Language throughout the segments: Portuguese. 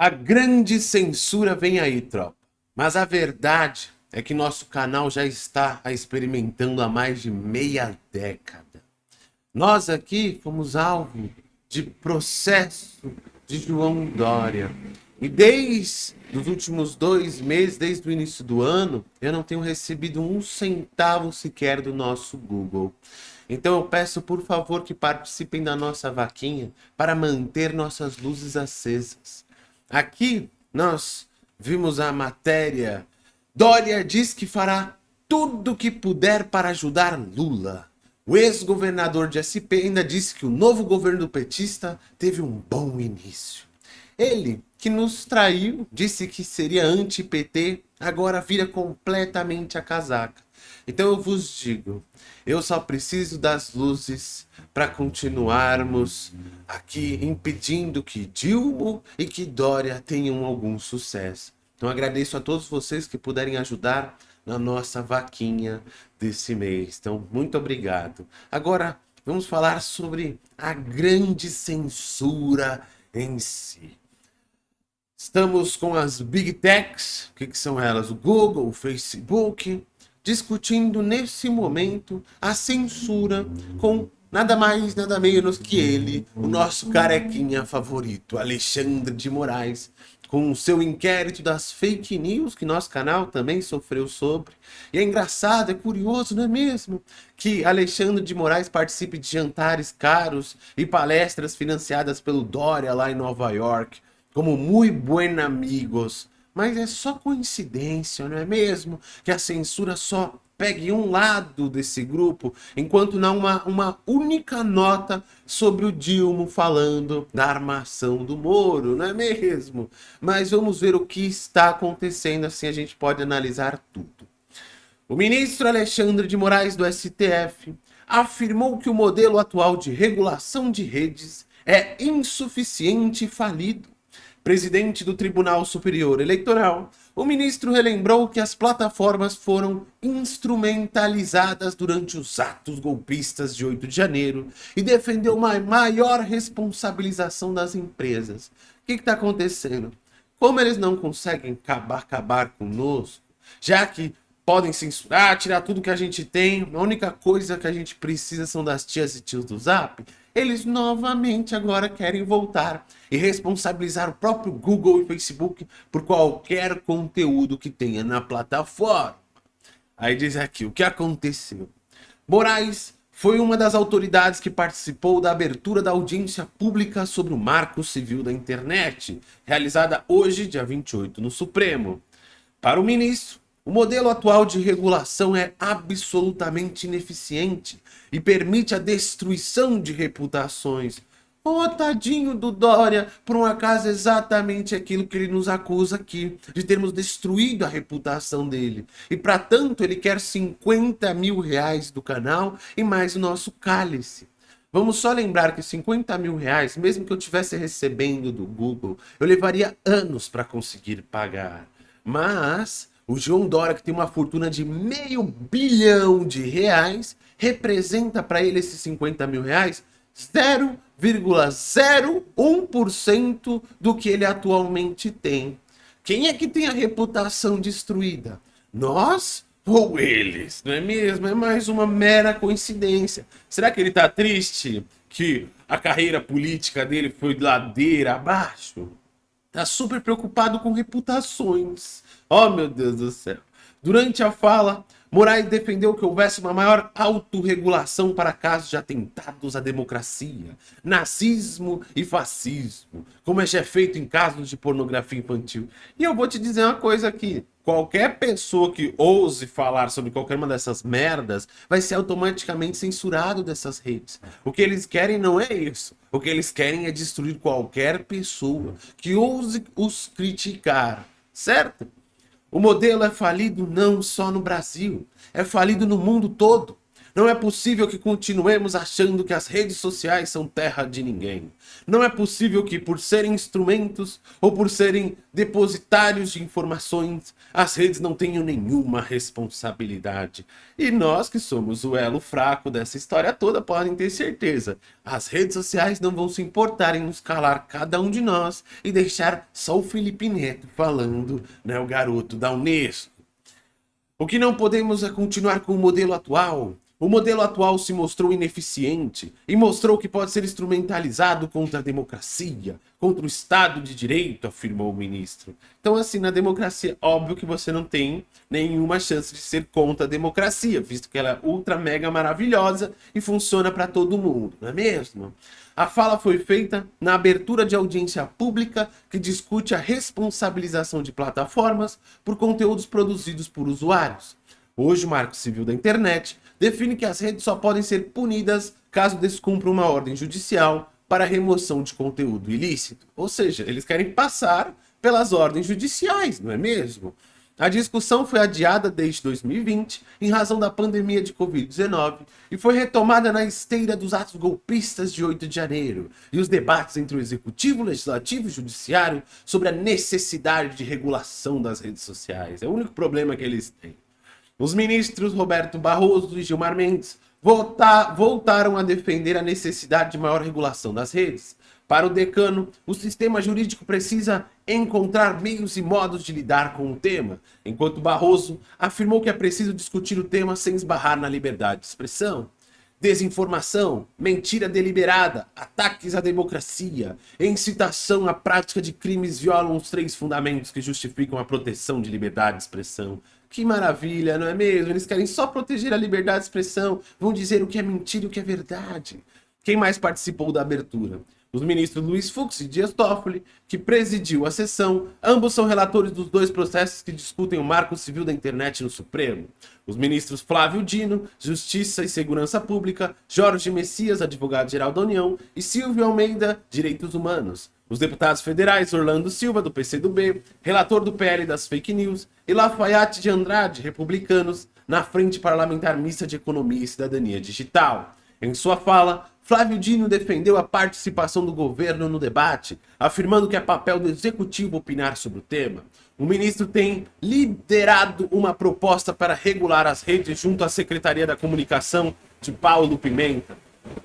A grande censura vem aí, tropa. Mas a verdade é que nosso canal já está experimentando há mais de meia década. Nós aqui fomos alvo de processo de João Dória. E desde os últimos dois meses, desde o início do ano, eu não tenho recebido um centavo sequer do nosso Google. Então eu peço, por favor, que participem da nossa vaquinha para manter nossas luzes acesas. Aqui nós vimos a matéria. Dória diz que fará tudo o que puder para ajudar Lula. O ex-governador de SP ainda disse que o novo governo petista teve um bom início. Ele, que nos traiu, disse que seria anti-PT, agora vira completamente a casaca. Então eu vos digo, eu só preciso das luzes para continuarmos aqui impedindo que Dilma e que Dória tenham algum sucesso. Então agradeço a todos vocês que puderem ajudar na nossa vaquinha desse mês. Então, muito obrigado. Agora, vamos falar sobre a grande censura em si. Estamos com as Big Techs, o que, que são elas? O Google, o Facebook, discutindo nesse momento a censura com nada mais, nada menos que ele, o nosso carequinha favorito, Alexandre de Moraes, com o seu inquérito das fake news, que nosso canal também sofreu sobre. E é engraçado, é curioso, não é mesmo? Que Alexandre de Moraes participe de jantares caros e palestras financiadas pelo Dória lá em Nova York como muito buen amigos. Mas é só coincidência, não é mesmo? Que a censura só pegue um lado desse grupo, enquanto não uma, uma única nota sobre o Dilma falando da armação do Moro, não é mesmo? Mas vamos ver o que está acontecendo, assim a gente pode analisar tudo. O ministro Alexandre de Moraes do STF afirmou que o modelo atual de regulação de redes é insuficiente e falido presidente do Tribunal Superior Eleitoral, o ministro relembrou que as plataformas foram instrumentalizadas durante os atos golpistas de 8 de janeiro e defendeu uma maior responsabilização das empresas. O que está acontecendo? Como eles não conseguem acabar, acabar conosco, já que podem censurar, tirar tudo que a gente tem, a única coisa que a gente precisa são das tias e tios do Zap, eles novamente agora querem voltar e responsabilizar o próprio Google e Facebook por qualquer conteúdo que tenha na plataforma. Aí diz aqui, o que aconteceu? Moraes foi uma das autoridades que participou da abertura da audiência pública sobre o Marco Civil da Internet, realizada hoje, dia 28, no Supremo. Para o ministro, o modelo atual de regulação é absolutamente ineficiente e permite a destruição de reputações. Oh, tadinho do Dória, por um acaso exatamente aquilo que ele nos acusa aqui, de termos destruído a reputação dele. E para tanto ele quer 50 mil reais do canal e mais o nosso cálice. Vamos só lembrar que 50 mil reais, mesmo que eu estivesse recebendo do Google, eu levaria anos para conseguir pagar. Mas o João Dória, que tem uma fortuna de meio bilhão de reais, representa para ele esses 50 mil reais 0,01% do que ele atualmente tem. Quem é que tem a reputação destruída? Nós ou eles? Não é mesmo? É mais uma mera coincidência. Será que ele está triste que a carreira política dele foi ladeira abaixo? Tá super preocupado com reputações. Oh, meu Deus do céu. Durante a fala, Moraes defendeu que houvesse uma maior autorregulação para casos de atentados à democracia, nazismo e fascismo, como é feito em casos de pornografia infantil. E eu vou te dizer uma coisa aqui, qualquer pessoa que ouse falar sobre qualquer uma dessas merdas vai ser automaticamente censurado dessas redes. O que eles querem não é isso. O que eles querem é destruir qualquer pessoa que ouse os criticar, certo? O modelo é falido não só no Brasil, é falido no mundo todo. Não é possível que continuemos achando que as redes sociais são terra de ninguém. Não é possível que, por serem instrumentos ou por serem depositários de informações, as redes não tenham nenhuma responsabilidade. E nós, que somos o elo fraco dessa história toda, podem ter certeza. As redes sociais não vão se importar em nos calar cada um de nós e deixar só o Felipe Neto falando, né, o garoto da Unesco. O que não podemos é continuar com o modelo atual, o modelo atual se mostrou ineficiente e mostrou que pode ser instrumentalizado contra a democracia, contra o Estado de Direito, afirmou o ministro. Então, assim, na democracia, óbvio que você não tem nenhuma chance de ser contra a democracia, visto que ela é ultra mega maravilhosa e funciona para todo mundo, não é mesmo? A fala foi feita na abertura de audiência pública que discute a responsabilização de plataformas por conteúdos produzidos por usuários. Hoje, o Marco Civil da Internet define que as redes só podem ser punidas caso descumpra uma ordem judicial para remoção de conteúdo ilícito. Ou seja, eles querem passar pelas ordens judiciais, não é mesmo? A discussão foi adiada desde 2020 em razão da pandemia de Covid-19 e foi retomada na esteira dos atos golpistas de 8 de janeiro e os debates entre o Executivo, Legislativo e Judiciário sobre a necessidade de regulação das redes sociais. É o único problema que eles têm. Os ministros Roberto Barroso e Gilmar Mendes voltaram a defender a necessidade de maior regulação das redes. Para o decano, o sistema jurídico precisa encontrar meios e modos de lidar com o tema, enquanto Barroso afirmou que é preciso discutir o tema sem esbarrar na liberdade de expressão. Desinformação, mentira deliberada, ataques à democracia incitação à prática de crimes violam os três fundamentos que justificam a proteção de liberdade de expressão. Que maravilha, não é mesmo? Eles querem só proteger a liberdade de expressão, vão dizer o que é mentira e o que é verdade. Quem mais participou da abertura? Os ministros Luiz Fux e Dias Toffoli, que presidiu a sessão, ambos são relatores dos dois processos que discutem o marco civil da internet no Supremo. Os ministros Flávio Dino, Justiça e Segurança Pública, Jorge Messias, advogado-geral da União, e Silvio Almeida, Direitos Humanos. Os deputados federais Orlando Silva, do PCdoB, relator do PL das fake news, e Lafayette de Andrade, republicanos, na Frente Parlamentar Mista de Economia e Cidadania Digital. Em sua fala, Flávio Dino defendeu a participação do governo no debate, afirmando que é papel do executivo opinar sobre o tema. O ministro tem liderado uma proposta para regular as redes junto à Secretaria da Comunicação de Paulo Pimenta.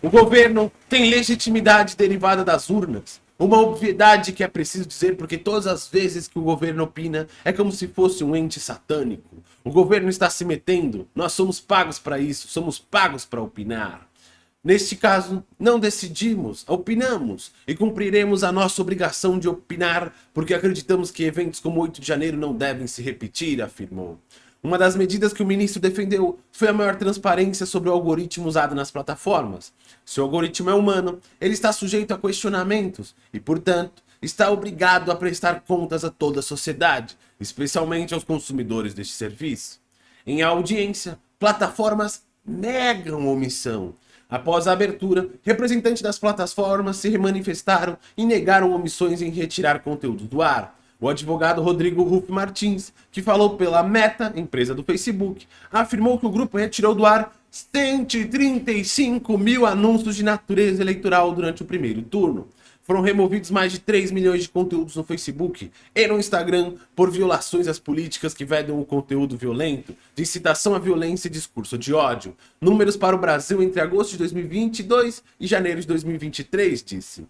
O governo tem legitimidade derivada das urnas, uma obviedade que é preciso dizer porque todas as vezes que o governo opina é como se fosse um ente satânico. O governo está se metendo, nós somos pagos para isso, somos pagos para opinar. Neste caso, não decidimos, opinamos e cumpriremos a nossa obrigação de opinar porque acreditamos que eventos como 8 de janeiro não devem se repetir, afirmou. Uma das medidas que o ministro defendeu foi a maior transparência sobre o algoritmo usado nas plataformas. Se o algoritmo é humano, ele está sujeito a questionamentos e, portanto, está obrigado a prestar contas a toda a sociedade, especialmente aos consumidores deste serviço. Em audiência, plataformas negam omissão. Após a abertura, representantes das plataformas se manifestaram e negaram omissões em retirar conteúdo do ar. O advogado Rodrigo Ruff Martins, que falou pela Meta, empresa do Facebook, afirmou que o grupo retirou do ar 135 mil anúncios de natureza eleitoral durante o primeiro turno. Foram removidos mais de 3 milhões de conteúdos no Facebook e no Instagram por violações às políticas que vedam o conteúdo violento, de incitação à violência e discurso de ódio. Números para o Brasil entre agosto de 2022 e janeiro de 2023, disse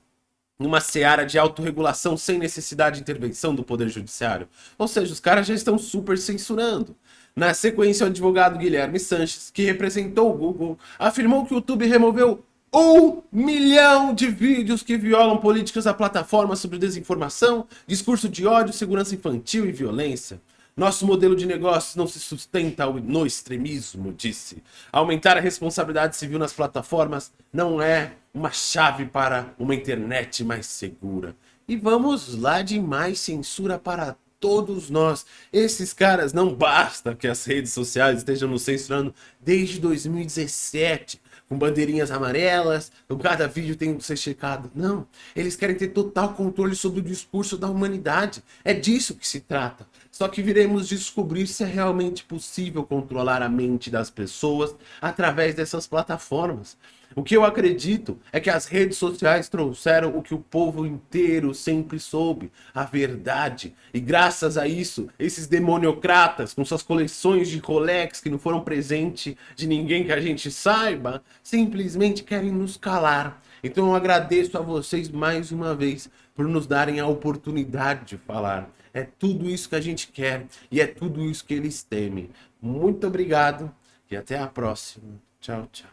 numa seara de autorregulação sem necessidade de intervenção do Poder Judiciário. Ou seja, os caras já estão super censurando. Na sequência, o advogado Guilherme Sanches, que representou o Google, afirmou que o YouTube removeu um milhão de vídeos que violam políticas da plataforma sobre desinformação, discurso de ódio, segurança infantil e violência. Nosso modelo de negócios não se sustenta no extremismo, disse. Aumentar a responsabilidade civil nas plataformas não é uma chave para uma internet mais segura. E vamos lá de mais censura para todos nós. Esses caras não basta que as redes sociais estejam nos censurando desde 2017 com bandeirinhas amarelas, o cada vídeo tem que ser checado. Não, eles querem ter total controle sobre o discurso da humanidade. É disso que se trata. Só que viremos descobrir se é realmente possível controlar a mente das pessoas através dessas plataformas. O que eu acredito é que as redes sociais trouxeram o que o povo inteiro sempre soube, a verdade. E graças a isso, esses demoniocratas, com suas coleções de Rolex que não foram presente de ninguém que a gente saiba, simplesmente querem nos calar. Então eu agradeço a vocês mais uma vez por nos darem a oportunidade de falar. É tudo isso que a gente quer e é tudo isso que eles temem. Muito obrigado e até a próxima. Tchau, tchau.